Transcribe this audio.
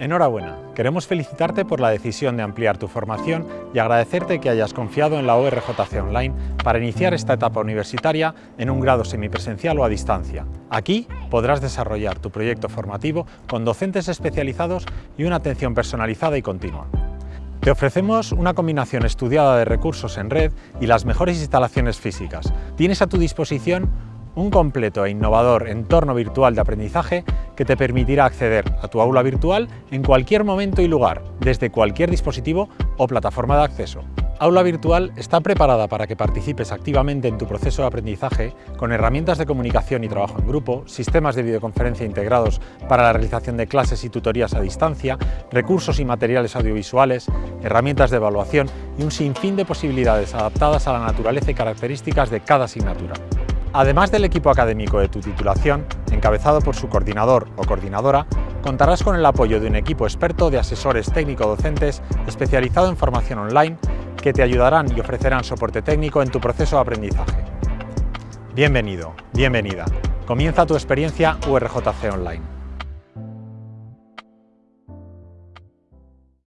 Enhorabuena, queremos felicitarte por la decisión de ampliar tu formación y agradecerte que hayas confiado en la ORJC Online para iniciar esta etapa universitaria en un grado semipresencial o a distancia. Aquí podrás desarrollar tu proyecto formativo con docentes especializados y una atención personalizada y continua. Te ofrecemos una combinación estudiada de recursos en red y las mejores instalaciones físicas. Tienes a tu disposición un completo e innovador entorno virtual de aprendizaje que te permitirá acceder a tu aula virtual en cualquier momento y lugar, desde cualquier dispositivo o plataforma de acceso. Aula Virtual está preparada para que participes activamente en tu proceso de aprendizaje con herramientas de comunicación y trabajo en grupo, sistemas de videoconferencia integrados para la realización de clases y tutorías a distancia, recursos y materiales audiovisuales, herramientas de evaluación y un sinfín de posibilidades adaptadas a la naturaleza y características de cada asignatura. Además del equipo académico de tu titulación, encabezado por su coordinador o coordinadora, contarás con el apoyo de un equipo experto de asesores técnico-docentes especializado en formación online que te ayudarán y ofrecerán soporte técnico en tu proceso de aprendizaje. Bienvenido, bienvenida. Comienza tu experiencia URJC Online.